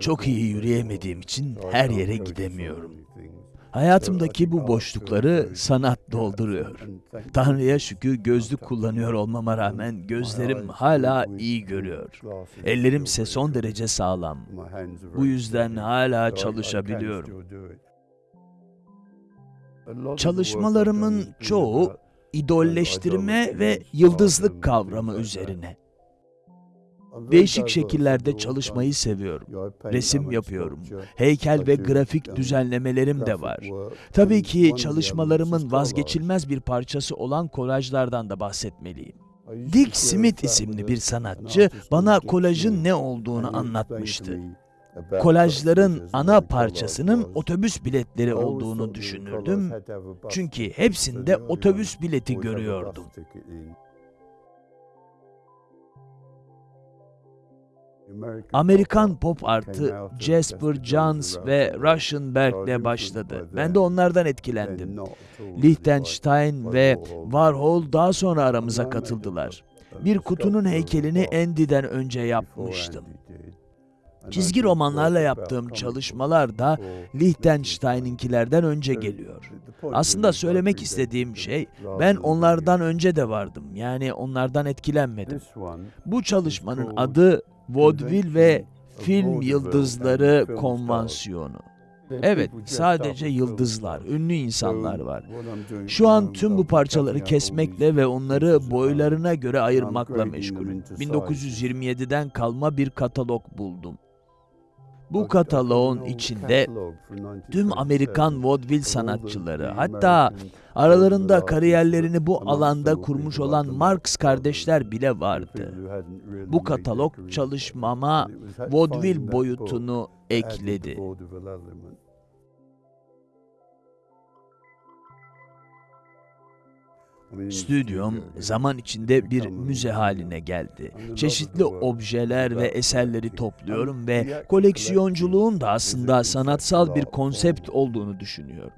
Çok iyi yürüyemediğim için her yere gidemiyorum. Hayatımdaki bu boşlukları sanat dolduruyor. Tanrı'ya şükür gözlük kullanıyor olmama rağmen gözlerim hala iyi görüyor. Ellerimse son derece sağlam. Bu yüzden hala çalışabiliyorum. Çalışmalarımın çoğu idolleştirme ve yıldızlık kavramı üzerine. Değişik şekillerde çalışmayı seviyorum. Resim yapıyorum. Heykel ve grafik düzenlemelerim de var. Tabii ki çalışmalarımın vazgeçilmez bir parçası olan kolajlardan da bahsetmeliyim. Dick Smith isimli bir sanatçı bana kolajın ne olduğunu anlatmıştı. Kolajların ana parçasının otobüs biletleri olduğunu düşünürdüm. Çünkü hepsinde otobüs bileti görüyordum. Amerikan pop artı Jasper Johns ve Russian Berg'le başladı. Ben de onlardan etkilendim. Liechtenstein ve Warhol daha sonra aramıza katıldılar. Bir kutunun heykelini Andy'den önce yapmıştım. Çizgi romanlarla yaptığım çalışmalar da Liechtenstein'inkilerden önce geliyor. Aslında söylemek istediğim şey, ben onlardan önce de vardım. Yani onlardan etkilenmedim. Bu çalışmanın adı Vaudeville ve Film Yıldızları Konvansiyonu. Evet, sadece yıldızlar, ünlü insanlar var. Şu an tüm bu parçaları kesmekle ve onları boylarına göre ayırmakla meşgulüm. 1927'den kalma bir katalog buldum. Bu kataloğun içinde tüm Amerikan vaudeville sanatçıları, hatta aralarında kariyerlerini bu alanda kurmuş olan Marx kardeşler bile vardı. Bu katalog çalışmama vaudeville boyutunu ekledi. Stüdyom zaman içinde bir müze haline geldi. Çeşitli objeler ve eserleri topluyorum ve koleksiyonculuğun da aslında sanatsal bir konsept olduğunu düşünüyorum.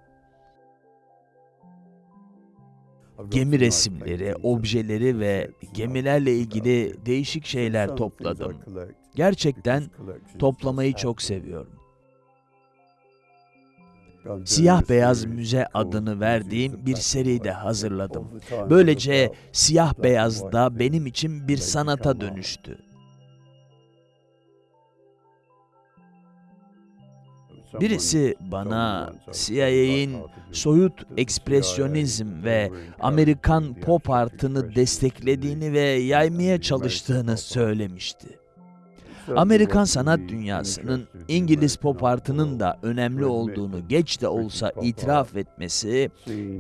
Gemi resimleri, objeleri ve gemilerle ilgili değişik şeyler topladım. Gerçekten toplamayı çok seviyorum. Siyah Beyaz Müze adını verdiğim bir seri de hazırladım. Böylece siyah beyaz da benim için bir sanata dönüştü. Birisi bana CIA'in soyut ekspresyonizm ve Amerikan pop artını desteklediğini ve yaymaya çalıştığını söylemişti. Amerikan sanat dünyasının İngiliz pop artının da önemli olduğunu geç de olsa itiraf etmesi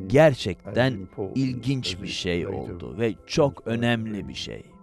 gerçekten ilginç bir şey oldu ve çok önemli bir şey.